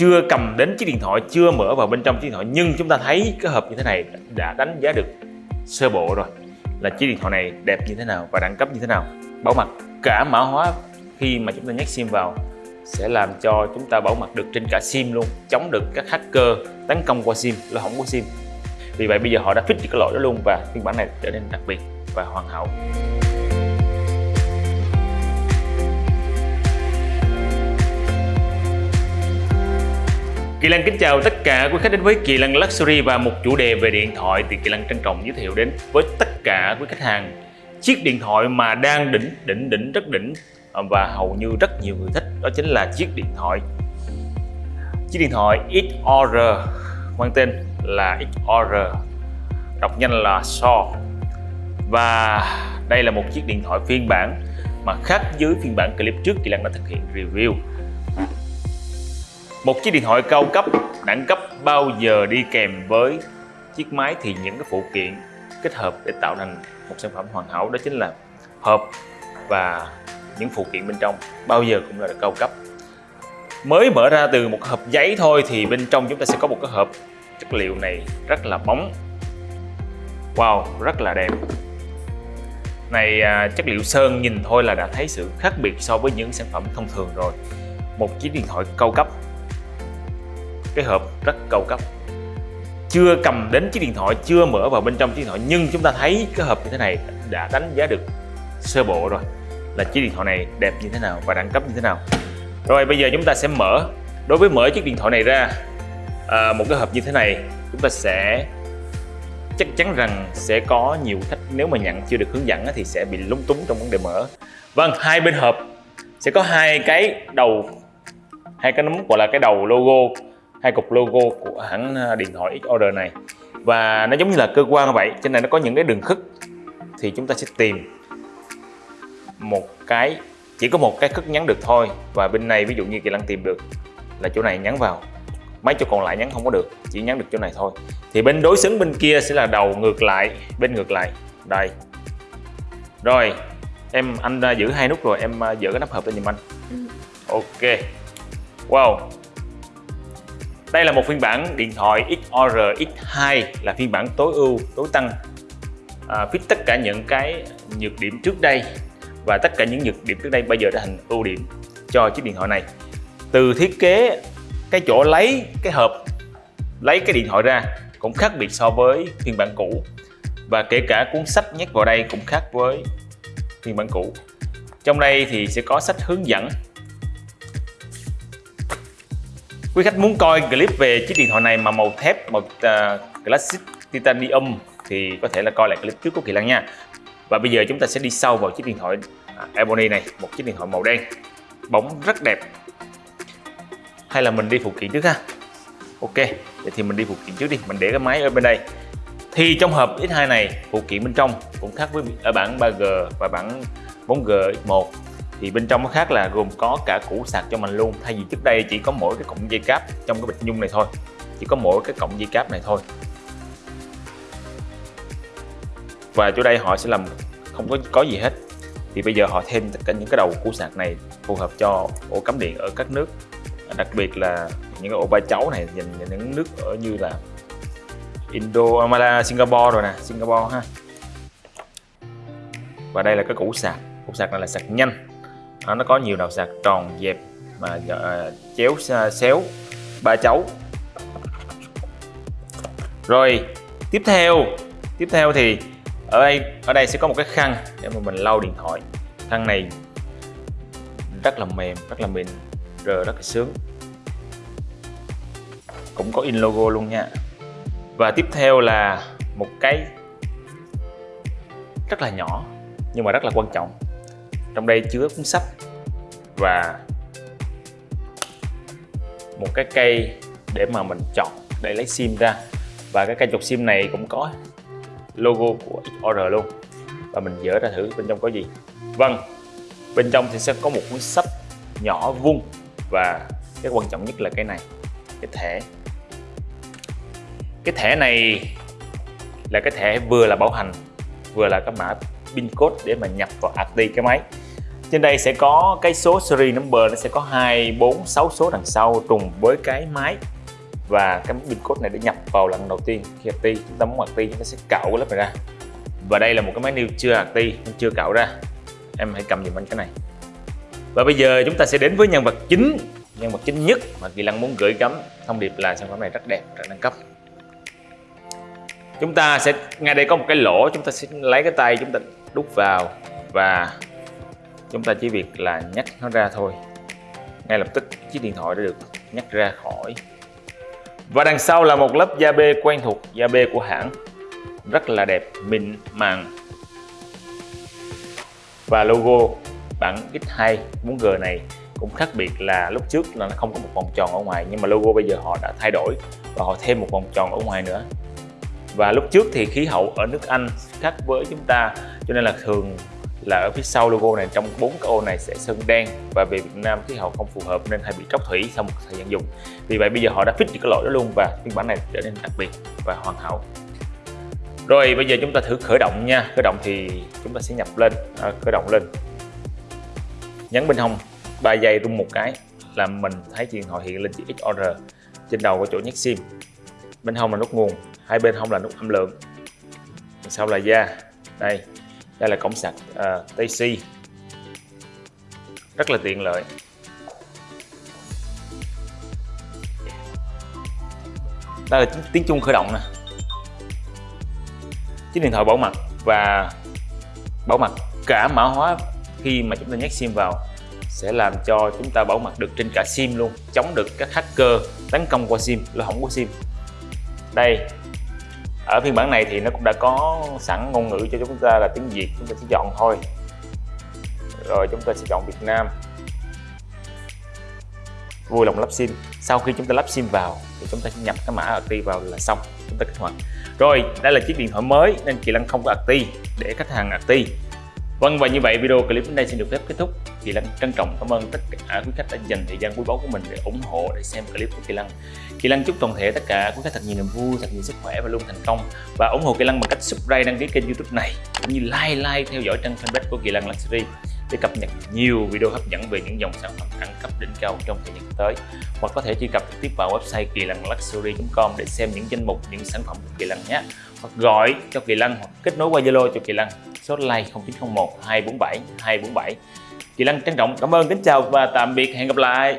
chưa cầm đến chiếc điện thoại, chưa mở vào bên trong chiếc điện thoại, nhưng chúng ta thấy cái hộp như thế này đã đánh giá được sơ bộ rồi. Là chiếc điện thoại này đẹp như thế nào và đẳng cấp như thế nào? Bảo mật, cả mã hóa khi mà chúng ta nhét sim vào sẽ làm cho chúng ta bảo mật được trên cả sim luôn, chống được các hacker tấn công qua sim, lỗ hỏng của sim. Vì vậy bây giờ họ đã fix cái lỗi đó luôn và phiên bản này trở nên đặc biệt và hoàn hảo. Kỳ Lan kính chào tất cả quý khách đến với Kỳ Lan Luxury và một chủ đề về điện thoại thì Kỳ Lan trân trọng giới thiệu đến với tất cả quý khách hàng. Chiếc điện thoại mà đang đỉnh đỉnh đỉnh, rất đỉnh ờ, và hầu như rất nhiều người thích, đó chính là chiếc điện thoại. Chiếc điện thoại XOR mang tên là XOR đọc nhanh là So và đây là một chiếc điện thoại phiên bản mà khác với phiên bản clip trước Kỳ Lan đã thực hiện review một chiếc điện thoại cao cấp, đẳng cấp bao giờ đi kèm với chiếc máy thì những cái phụ kiện kết hợp để tạo thành một sản phẩm hoàn hảo đó chính là hộp và những phụ kiện bên trong bao giờ cũng là cao cấp. Mới mở ra từ một hộp giấy thôi thì bên trong chúng ta sẽ có một cái hộp chất liệu này rất là bóng. Wow, rất là đẹp. Này à, chất liệu sơn nhìn thôi là đã thấy sự khác biệt so với những sản phẩm thông thường rồi. Một chiếc điện thoại cao cấp cái hộp rất cao cấp. Chưa cầm đến chiếc điện thoại chưa mở vào bên trong chiếc điện thoại nhưng chúng ta thấy cái hộp như thế này đã đánh giá được sơ bộ rồi là chiếc điện thoại này đẹp như thế nào và đẳng cấp như thế nào. Rồi bây giờ chúng ta sẽ mở đối với mở chiếc điện thoại này ra à, một cái hộp như thế này chúng ta sẽ chắc chắn rằng sẽ có nhiều khách. Nếu mà nhận chưa được hướng dẫn thì sẽ bị lúng túng trong vấn đề mở. Vâng hai bên hộp sẽ có hai cái đầu hai cái nấm gọi là cái đầu logo hai cục logo của hãng à, điện thoại X-Order này. Và nó giống như là cơ quan vậy trên này nó có những cái đường khức. Thì chúng ta sẽ tìm một cái chỉ có một cái khức nhắn được thôi. Và bên này ví dụ như kỳ lân tìm được là chỗ này nhắn vào. Mấy chỗ còn lại nhắn không có được chỉ nhắn được chỗ này thôi. Thì bên đối xứng bên kia sẽ là đầu ngược lại bên ngược lại. Đây. Rồi em anh à, giữ hai nút rồi em à, dỡ cái nắp hộp lên giùm anh. Ừ. ok. Wow đây là một phiên bản điện thoại XOR X2 là phiên bản tối ưu, tối tăng. À, Fit tất cả những cái nhược điểm trước đây và tất cả những nhược điểm trước đây bây giờ đã thành ưu điểm cho chiếc điện thoại này. Từ thiết kế cái chỗ lấy cái hộp lấy cái điện thoại ra cũng khác biệt so với phiên bản cũ. Và kể cả cuốn sách nhét vào đây cũng khác với phiên bản cũ. Trong đây thì sẽ có sách hướng dẫn Quý khách muốn coi clip về chiếc điện thoại này mà màu thép, màu uh, Classic Titanium thì có thể là coi lại clip trước của Kỳ Lăng nha. Và bây giờ chúng ta sẽ đi sâu vào chiếc điện thoại à, Ebony này, một chiếc điện thoại màu đen, bóng rất đẹp. Hay là mình đi phụ kiện trước ha? Ok, vậy thì mình đi phụ kiện trước đi, mình để cái máy ở bên đây. Thì trong hộp X2 này, phụ kiện bên trong cũng khác với ở bản 3G và bản 4G X1 thì bên trong nó khác là gồm có cả củ sạc cho mình luôn. Thay vì trước đây chỉ có mỗi cái cọng dây cáp trong cái bịch nhung này thôi. Chỉ có mỗi cái cọng dây cáp này thôi. Và chỗ đây họ sẽ làm không có có gì hết. Thì bây giờ họ thêm tất cả những cái đầu củ sạc này phù hợp cho ổ cắm điện ở các nước. Đặc biệt là những cái ổ ba cháu này dành cho những nước ở như là Indo, Malaysia, Singapore rồi nè. Singapore ha. Và đây là cái củ sạc. Củ sạc này là sạc nhanh à, nó có nhiều đầu sạc tròn dẹp mà uh, chéo uh, xéo ba chấu. Rồi tiếp theo tiếp theo thì ở đây ở đây sẽ có một cái khăn để mà mình lau điện thoại. Khăn này rất là mềm rất là mịn rồi rất là sướng. Cũng có in logo luôn nha. Và tiếp theo là một cái rất là nhỏ nhưng mà rất là quan trọng trong đây chứa cuốn sách. Và một cái cây để mà mình chọn để lấy sim ra. Và cái cây chọc sim này cũng có logo của XOR luôn. Và mình dỡ ra thử bên trong có gì. Vâng bên trong thì sẽ có một cuốn sách nhỏ vuông. Và cái quan trọng nhất là cái này, cái thẻ. Cái thẻ này là cái thẻ vừa là bảo hành, vừa là cái mã pin code để mà nhập vào AT cái máy trên đây sẽ có cái số series number, nó sẽ có hai, bốn, sáu số đằng sau trùng với cái máy. Và cái pin code này để nhập vào lần đầu tiên. Khi active chúng ta muốn active chúng ta sẽ cạo cái lớp này ra. Và đây là một cái máy new chưa active nên chưa cạo ra. Em hãy cầm giùm anh cái này. Và bây giờ chúng ta sẽ đến với nhân vật chính. Nhân vật chính nhất mà Kỳ Lăng muốn gửi gắm thông điệp là sản phẩm này rất đẹp, rất nâng cấp. Chúng ta sẽ, ngay đây có một cái lỗ, chúng ta sẽ lấy cái tay chúng ta đút vào. Và chúng ta chỉ việc là nhắc nó ra thôi. Ngay lập tức chiếc điện thoại đã được nhắc ra khỏi. Và đằng sau là một lớp da bê quen thuộc, da bê của hãng. Rất là đẹp, mịn màng. Và logo, bản X2 4G này cũng khác biệt là lúc trước là nó không có một vòng tròn ở ngoài, nhưng mà logo bây giờ họ đã thay đổi và họ thêm một vòng tròn ở ngoài nữa. Và lúc trước thì khí hậu ở nước Anh khác với chúng ta, cho nên là thường là ở phía sau logo này trong bốn cái ô này sẽ sơn đen. Và vì Việt Nam khí hậu không phù hợp nên hay bị tróc thủy sau một thời gian dùng. Vì vậy bây giờ họ đã fix được cái lỗi đó luôn và phiên bản này trở nên đặc biệt và hoàn hảo. Rồi bây giờ chúng ta thử khởi động nha. Khởi động thì chúng ta sẽ nhập lên. À, khởi động lên. Nhấn bên hông 3 giây rung một cái là mình thấy điện thoại hiện lên chữ XOR trên đầu có chỗ nhét sim. Bên hông là nút nguồn hai bên hông là nút âm lượng. Sau là da. Đây đây là cổng sạc à, uh, Type-C rất là tiện lợi. Đây là tiếng chuông khởi động nè. Chiếc điện thoại bảo mật và bảo mật cả mã hóa khi mà chúng ta nhét sim vào sẽ làm cho chúng ta bảo mật được trên cả sim luôn chống được các hacker tấn công qua sim lỗ hỏng của sim. Đây ở phiên bản này thì nó cũng đã có sẵn ngôn ngữ cho chúng ta là tiếng Việt, chúng ta sẽ chọn thôi. Rồi chúng ta sẽ chọn Việt Nam. Vui lòng lắp sim. Sau khi chúng ta lắp sim vào thì chúng ta sẽ nhập cái mã active vào là xong. Chúng ta kích hoạt. Rồi, đây là chiếc điện thoại mới nên chị Lăng không có active để khách hàng active Vâng và như vậy video clip đến đây xin được phép kết thúc. Kỳ Lân trân trọng cảm ơn tất cả quý khách đã dành thời gian quý báu của mình để ủng hộ để xem clip của Kỳ Lân. Kỳ Lân chúc toàn thể tất cả quý khách thật nhiều niềm vui, thật nhiều sức khỏe và luôn thành công và ủng hộ Kỳ Lân bằng cách subscribe đăng ký kênh YouTube này cũng như like like theo dõi trang fanpage của Kỳ Lân Luxury để cập nhật nhiều video hấp dẫn về những dòng sản phẩm đẳng cấp đỉnh cao trong thời gian tới hoặc có thể truy cập trực tiếp vào website kỳ lân luxury.com để xem những danh mục những sản phẩm của kỳ lân nhé hoặc gọi cho kỳ lân hoặc kết nối qua zalo cho kỳ lân. Số hotline 0901 247 247 kỳ lân trân trọng cảm ơn, kính chào và tạm biệt, hẹn gặp lại.